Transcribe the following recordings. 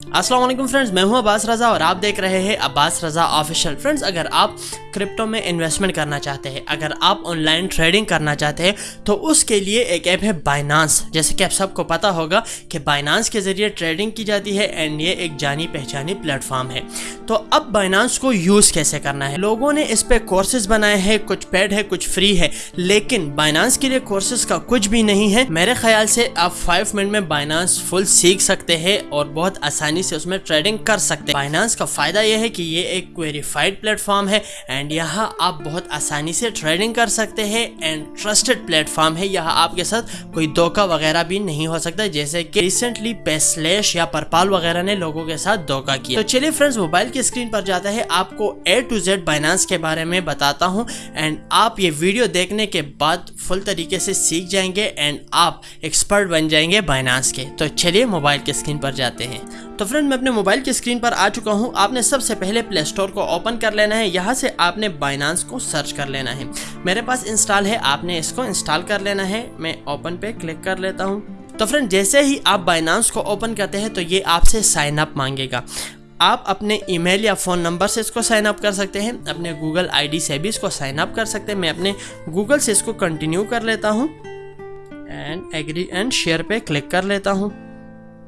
वालेकुम फ्रेंड्स, मैं हूँ अब्बास रज़ा और आप देख रहे हैं अब्बास रज़ा ऑफिशियल। फ्रेंड्स, अगर आप क्रिप्टो में इन्वेस्टमेंट करना चाहते हैं, अगर आप ऑनलाइन ट्रेडिंग करना चाहते हैं तो उसके लिए एक ऐप है बाइनांस जैसे कि आप सबको पता होगा कि बाइनांस के ज़रिए ट्रेडिंग की जाती है एंड ये एक जानी पहचानी प्लेटफॉर्म है। तो अब बाइनांस को यूज़ कैसे करना है? लोगों ने इस पर कोर्सेज बनाए हैं, कुछ पेड है, कुछ फ्री है, लेकिन बाइनांस के लिए कोर्सेज का कुछ भी नहीं है। मेरे ख्याल से आप फाइव मिनट में बाइनांस फुल सीख सकते हैं और बहुत आसानी आसानी से उसमें ट्रेडिंग कर सकते हैं। फाइनेंस का फ़ायदा यह है कि ये एक वेरीफाइड प्लेटफॉर्म है एंड यहाँ आप बहुत आसानी से ट्रेडिंग कर सकते हैं एंड ट्रस्टेड प्लेटफॉर्म है। यहाँ आपके साथ कोई धोखा वगैरह भी नहीं हो सकता। जैसे कि रिसेंटली पेस्लेश या परपाल वगैरह ने लोगों के साथ धोखा किया। तो चलिए फ्रेंड्स मोबाइल की स्क्रीन पर जाता है। आपको ए टू जेड बाइनांस के बारे में बताता हूँ एंड आप ये वीडियो देखने के बाद फुल तरीके से सीख जाएँगे एंड आप एक्सपर्ट बन जाएँगे बाइनांस के। तो चलिए मोबाइल के स्क्रीन पर जाते हैं। तो फ्रेंड मैं अपने मोबाइल की स्क्रीन पर आ चुका हूँ। आपने सबसे पहले प्ले स्टोर को ओपन कर लेना है। यहाँ से आपने बाइनांस को सर्च कर लेना है। मेरे पास इंस्टॉल है, आपने इसको इंस्टॉल कर लेना है। मैं ओपन पे क्लिक कर लेता हूँ। तो फ्रेंड जैसे ही आप बाइनांस को ओपन करते हैं तो ये आपसे साइन अप मांगेगा। आप अपने ईमेल या फ़ोन नंबर से इसको साइन अप कर सकते हैं। अपने गूगल आईडी से भी इसको साइन अप कर सकते हैं। मैं अपने गूगल से इसको कंटिन्यू कर लेता हूँ। एंड एग्री एंड शेयर पे क्लिक कर लेता हूँ।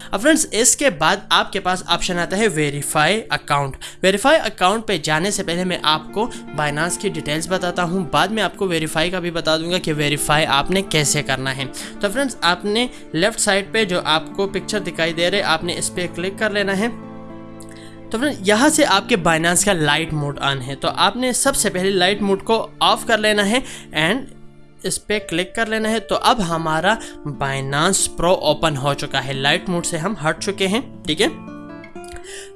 अब फ्रेंड्स इसके बाद आपके पास ऑप्शन आता है वेरीफाई अकाउंट वेरीफाई अकाउंट पे जाने से पहले मैं आपको बाइनांस की डिटेल्स बताता हूँ। बाद में आपको वेरीफाई का भी बता दूँगा कि वेरीफाई आपने कैसे करना है। तो फ्रेंड्स आपने लेफ़्ट साइड पे जो आपको पिक्चर दिखाई दे रहे, आपने इस पर क्लिक कर लेना है। तो फ्रेंड यहाँ से आपके बाइनांस का लाइट मोड ऑन है। तो आपने सबसे पहले लाइट मोड को ऑफ़ कर लेना है एंड इस पर क्लिक कर लेना है। तो अब हमारा बाइनांस प्रो ओपन हो चुका है। लाइट मोड से हम हट चुके हैं, ठीक है?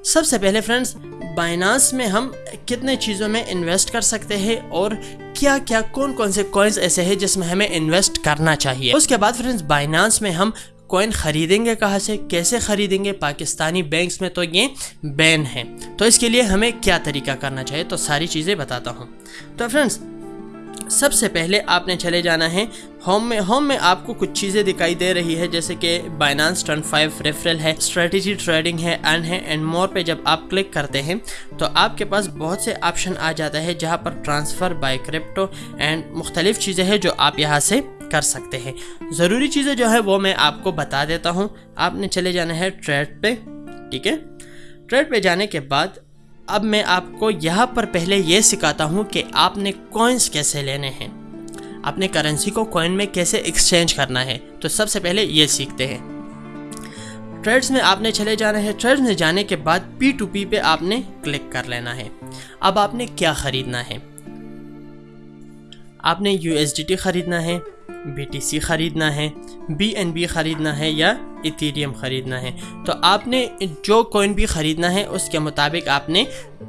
सबसे पहले फ्रेंड्स बाइनांस में हम कितने चीज़ों में इन्वेस्ट कर सकते हैं और क्या क्या कौन कौन से कॉइन्स ऐसे हैं जिसमें हमें इन्वेस्ट करना चाहिए? उसके बाद फ्रेंड्स बाइनांस में हम कॉइन खरीदेंगे कहाँ से, कैसे खरीदेंगे? पाकिस्तानी बैंक्स में तो ये बैन है। तो इसके लिए हमें क्या तरीका करना चाहिए? तो सारी चीज़ें बताता हूँ। तो फ्रेंड्स सबसे पहले आपने चले जाना है होम में। होम में आपको कुछ चीज़ें दिखाई दे रही है, जैसे कि बाइनांस टर्न फाइव रेफरल है स्ट्रेटेजी ट्रेडिंग है अन है एंड मोर पे जब आप क्लिक करते हैं तो आपके पास बहुत से ऑप्शन आ जाता है, जहाँ पर ट्रांसफ़र बाय क्रिप्टो एंड मुख्तलिफ़ चीज़ें हैं जो आप यहाँ से कर सकते हैं। ज़रूरी चीज़ें जो है, वो मैं आपको बता देता हूँ। आपने चले जाना है ट्रेड पे, ठीक है? ट्रेड पे जाने के बाद अब मैं आपको यहाँ पर पहले ये सिखाता हूँ कि आपने कॉइन्स कैसे लेने हैं। अपने करेंसी को कॉइन में कैसे एक्सचेंज करना है? तो सबसे पहले ये सीखते हैं। ट्रेड्स में आपने चले जाना है। ट्रेड्स में जाने के बाद पी टू पी पे आपने क्लिक कर लेना है। अब आपने क्या ख़रीदना है? आपने यू ख़रीदना है। BTC ख़रीदना है बी ख़रीदना है या इथीरियम ख़रीदना है। तो आपने जो कोइन भी ख़रीदना है, उसके मुताबिक आपने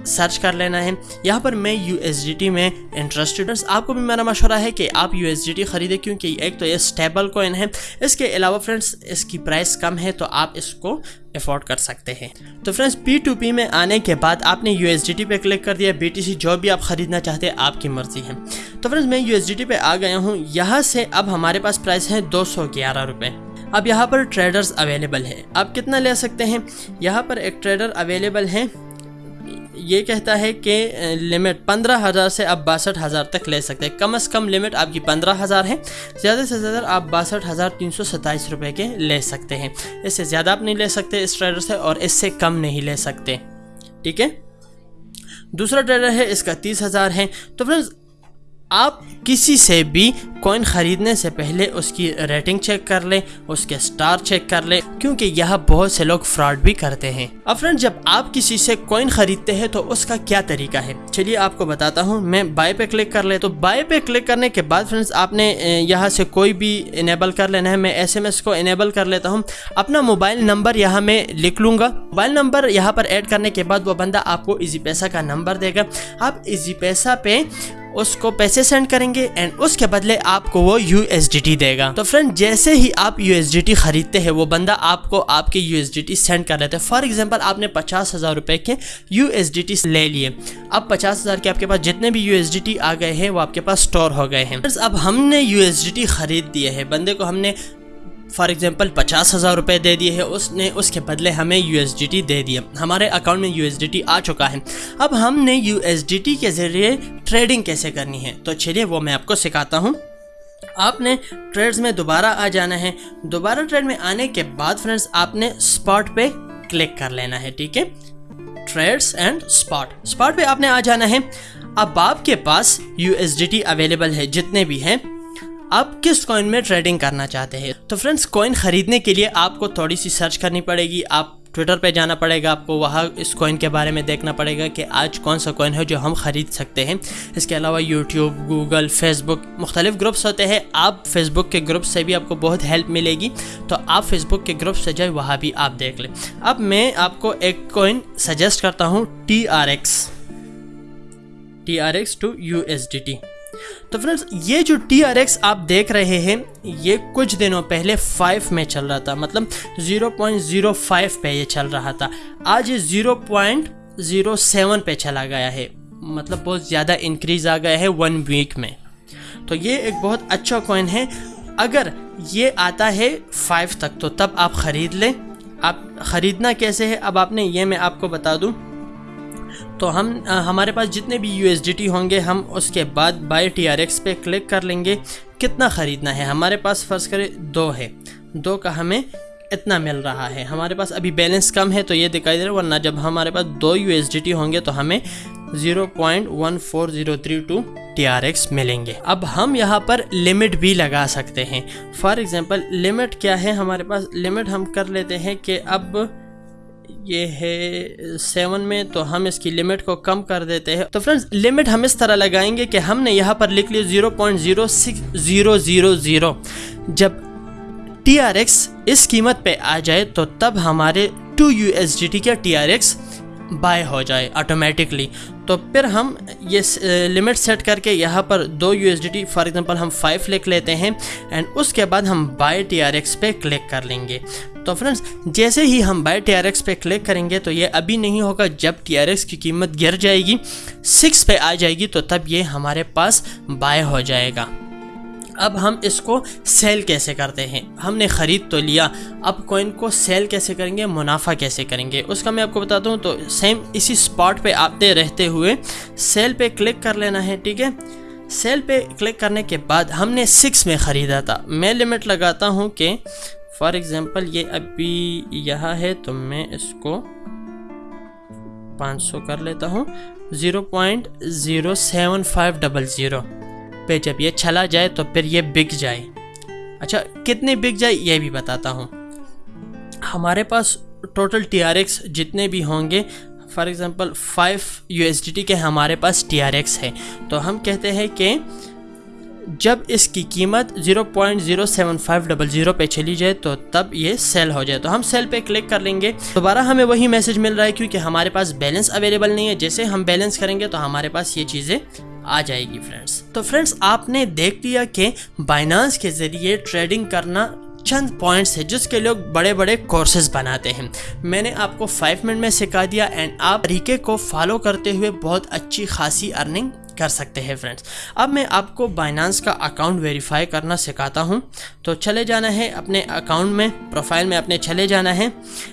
सर्च कर लेना है। यहाँ पर मैं USDT में इंटरेस्टेड आपको भी मेरा मशवरा है कि आप यू एस ख़रीदें, क्योंकि एक तो ये स्टेबल कोइन है। इसके अलावा फ्रेंड्स इसकी प्राइस कम है तो आप इसको अफोर्ड कर सकते हैं। तो फ्रेंड्स पी में आने के बाद आपने USDT पे क्लिक कर दिया। BTC जो भी आप ख़रीदना चाहते हैं, आपकी मर्ज़ी है। तो फ्रेंड्स, मैं यू पे आ गया हूँ। यहाँ से अब हमारे पास प्राइस है दो सौ अब यहाँ पर ट्रेडर्स अवेलेबल है। आप कितना ले सकते हैं? यहाँ पर एक ट्रेडर अवेलेबल है। ये कहता है कि लिमिट पंद्रह हज़ार से आप बासठ हज़ार तक ले सकते हैं। कम से कम लिमिट आपकी पंद्रह हज़ार है। ज़्यादा से ज़्यादा आप बासठ हज़ार तीन सौ सत्ताईस रुपये के ले सकते हैं। इससे ज़्यादा आप नहीं ले सकते इस ट्रेडर से और इससे कम नहीं ले सकते। ठीक है? दूसरा ट्रेडर है, इसका तीस हज़ार है। तो फ्रेंड्स आप किसी से भी कॉइन ख़रीदने से पहले उसकी रेटिंग चेक कर लें, उसके स्टार चेक कर लें, क्योंकि यह बहुत से लोग फ्रॉड भी करते हैं। अब फ्रेंड जब आप किसी से कॉइन ख़रीदते हैं तो उसका क्या तरीका है? चलिए आपको बताता हूँ। मैं बाय पे क्लिक कर ले तो बाय पे क्लिक करने के बाद फ्रेंड्स आपने यहाँ से कोई भी इनेबल कर लेना है। मैं एसएमएस को इनेबल कर लेता हूँ। अपना मोबाइल नंबर यहाँ मैं लिख लूँगा। मोबाइल नंबर यहाँ पर ऐड करने के बाद, वो बंदा आपको इजी पैसा का नंबर देगा। आप इजी पैसा पे उसको पैसे सेंड करेंगे एंड उसके बदले आपको वो यू देगा। तो फ्रेंड जैसे ही आप यू खरीदते हैं, वो बंदा आपको आपके यू सेंड कर लेते हैं। फॉर एग्ज़ाम्पल आपने पचास हज़ार रुपए के यूएसडीटी ले लिए। अब पचास हज़ार के आपके पास जितने भी यूएसडीटी आ गए हैं, वो आपके पास स्टोर हो गए हैं। अब हमने यूएसडीटी खरीद दिए हैं। बंदे को हमने फॉर एग्जांपल पचास हज़ार रुपये दे दिए है। उसने, उसके बदले हमें यूएसडीटी दे दिया। हमारे अकाउंट में यूएसडीटी आ चुका है। अब हमने यू के ज़रिए ट्रेडिंग कैसे करनी है? तो चलिए, वो मैं आपको सिखाता हूँ। आपने ट्रेड्स में दोबारा आ जाना है। दोबारा ट्रेड में आने के बाद फ्रेंड्स आपने स्पॉट पे क्लिक कर लेना है, ठीक है? ट्रेड्स एंड स्पॉट स्पॉट पे आपने आ जाना है। अब आपके पास यू अवेलेबल है, जितने भी हैं। आप किस कॉइन में ट्रेडिंग करना चाहते हैं? तो फ्रेंड्स कॉइन ख़रीदने के लिए आपको थोड़ी सी सर्च करनी पड़ेगी। आप ट्विटर पे जाना पड़ेगा आपको, वहाँ इस कॉइन के बारे में देखना पड़ेगा कि आज कौन सा कॉइन है जो हम ख़रीद सकते हैं। इसके अलावा यूट्यूब गूगल फेसबुक मुख्तलिफ़ ग्रुप्स होते हैं। आप फेसबुक के ग्रुप से भी आपको बहुत हेल्प मिलेगी। तो आप फेसबुक के ग्रुप से जाए, वहाँ भी आप देख लें। अब मैं आपको एक कॉइन सजेस्ट करता हूँ T R X T R X two U S D T तो फ्रेंड्स ये जो टी आर एक्स आप देख रहे हैं, ये कुछ दिनों पहले फाइव में चल रहा था मतलब ज़ीरो पॉइंट ज़ीरो फाइव पे ये चल रहा था। आज ये ज़ीरो पॉइंट ज़ीरो सेवन पे चला गया है मतलब बहुत ज़्यादा इंक्रीज़ आ गया है वन वीक में। तो ये एक बहुत अच्छा कॉइन है। अगर ये आता है फाइव तक तो तब आप ख़रीद लें। आप ख़रीदना कैसे है, अब आपने ये मैं आपको बता दूँ। तो हम हमारे पास जितने भी यू होंगे, हम उसके बाद बाई टी पे क्लिक कर लेंगे। कितना ख़रीदना है? हमारे पास फ़र्ज़ करें, दो है। दो का हमें इतना मिल रहा है। हमारे पास अभी बैलेंस कम है तो ये दिखाई दे रहा है, वरना जब हमारे पास दो यू होंगे तो हमें zero point one four zero three two T R X मिलेंगे। अब हम यहाँ पर लिमिट भी लगा सकते हैं। फॉर एग्ज़ाम्पल लिमिट क्या है? हमारे पास लिमिट हम कर लेते हैं कि अब ये है सेवन में तो हम इसकी लिमिट को कम कर देते हैं। तो फ्रेंड्स लिमिट हम इस तरह लगाएँगे कि हमने यहाँ पर लिख लिया zero point zero six zero zero zero जब टी आर एक्स इस कीमत पे आ जाए तो तब हमारे two U S D T का टी आर एक्स बाय हो जाए ऑटोमेटिकली तो फिर हम ये लिमिट सेट करके यहाँ पर दो U S D T for example हम फाइव लिख लेते हैं एंड उसके बाद हम बाय टी आर एक्स पे क्लिक कर लेंगे। तो फ्रेंड्स जैसे ही हम बाय टी आर पे क्लिक करेंगे तो ये अभी नहीं होगा जब टी आर एक्स की कीमत गिर जाएगी। सिक्स पे आ जाएगी तो तब ये हमारे पास बाय हो जाएगा। अब हम इसको सेल कैसे करते हैं? हमने ख़रीद तो लिया, अब कॉइन को सेल कैसे करेंगे, मुनाफा कैसे करेंगे? उसका मैं आपको बताता हूँ तो सेम इसी स्पॉट पे आते रहते हुए सेल पे क्लिक कर लेना है, ठीक है? सेल पे क्लिक करने के बाद हमने सिक्स में ख़रीदा था। मैं लिमिट लगाता हूँ कि फॉर एग्ज़ाम्पल ये अभी यहाँ है तो मैं इसको 500 कर लेता हूँ। Zero point zero seven five double zero. पे जब ये चला जाए तो फिर ये बिक जाए। अच्छा कितने बिक जाए, ये भी बताता हूँ। हमारे पास टोटल TRX जितने भी होंगे फॉर एग्ज़ाम्पल फाइव यू के हमारे पास TRX है। तो हम कहते हैं कि जब इसकी कीमत 0.07500 पे चली जाए तो तब ये सेल हो जाए। तो हम सेल पे क्लिक कर लेंगे। दोबारा हमें वही मैसेज मिल रहा है क्योंकि हमारे पास बैलेंस अवेलेबल नहीं है। जैसे हम बैलेंस करेंगे तो हमारे पास ये चीज़ें आ जाएगी फ्रेंड्स तो फ्रेंड्स आपने देख लिया कि बाइनांस के ज़रिए ट्रेडिंग करना चंद पॉइंट्स है जिसके लोग बड़े बड़े कोर्सेज बनाते हैं। मैंने आपको फाइव मिनट में सिखा दिया एंड आप तरीके को फॉलो करते हुए बहुत अच्छी खासी अर्निंग कर सकते हैं फ्रेंड्स अब मैं आपको बाइनांस का अकाउंट वेरीफाई करना सिखाता हूँ। तो चले जाना है अपने अकाउंट में प्रोफ़ाइल में अपने चले जाना है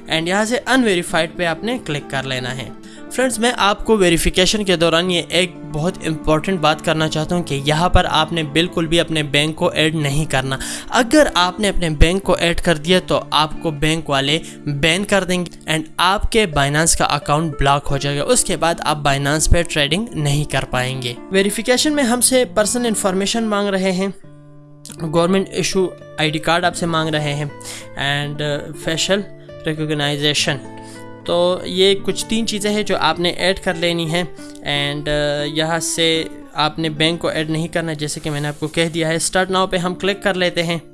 एंड यहाँ से अनवेरीफाइड पे आपने क्लिक कर लेना है। फ्रेंड्स मैं आपको वेरिफिकेशन के दौरान ये एक बहुत इंपॉर्टेंट बात करना चाहता हूँ कि यहाँ पर आपने बिल्कुल भी अपने बैंक को ऐड नहीं करना। अगर आपने अपने बैंक को ऐड कर दिया तो आपको बैंक वाले बैन कर देंगे एंड आपके बाइनांस का अकाउंट ब्लॉक हो जाएगा। उसके बाद आप बाइनांस पे ट्रेडिंग नहीं कर पाएँगे। वेरिफिकेशन में हमसे पर्सनल इन्फॉर्मेशन मांग रहे हैं। गवर्नमेंट इशू आईडी कार्ड आपसे मांग रहे हैं। एंड फेशल रिकोगनाइजेशन तो ये कुछ तीन चीज़ें हैं जो आपने ऐड कर लेनी है। एंड uh, यहाँ से आपने बैंक को ऐड नहीं करना जैसे कि मैंने आपको कह दिया है। स्टार्ट नाउ पे हम क्लिक कर लेते हैं।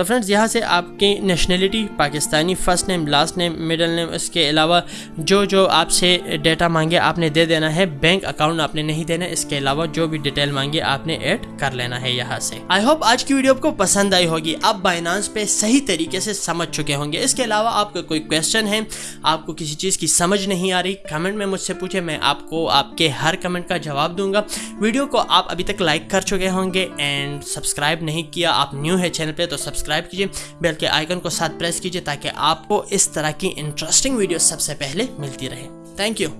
तो फ्रेंड्स, यहाँ से आपकी nationality Pakistani first name last name middle name इसके अलावा जो जो आपसे डेटा मांगे आपने दे देना है बैंक अकाउंट आपने नहीं देना, इसके अलावा जो भी डिटेल मांगे आपने ऐड कर लेना है यहाँ से। आई होप आज की वीडियो आपको पसंद आई होगी। आप बाइनांस पे सही तरीके से समझ चुके होंगे। इसके अलावा आपका कोई क्वेश्चन है आपको किसी चीज़ की समझ नहीं आ रही कमेंट में मुझसे पूछे, मैं आपको, आपके हर कमेंट का जवाब दूँगा। वीडियो को आप अभी तक लाइक कर चुके होंगे एंड सब्सक्राइब नहीं किया, आप न्यू है चैनल पर तो सब्सक्राइब कीजिए बेल के आइकन को साथ प्रेस कीजिए ताकि आपको इस तरह की इंटरेस्टिंग वीडियो सबसे पहले मिलती रहे। Thank you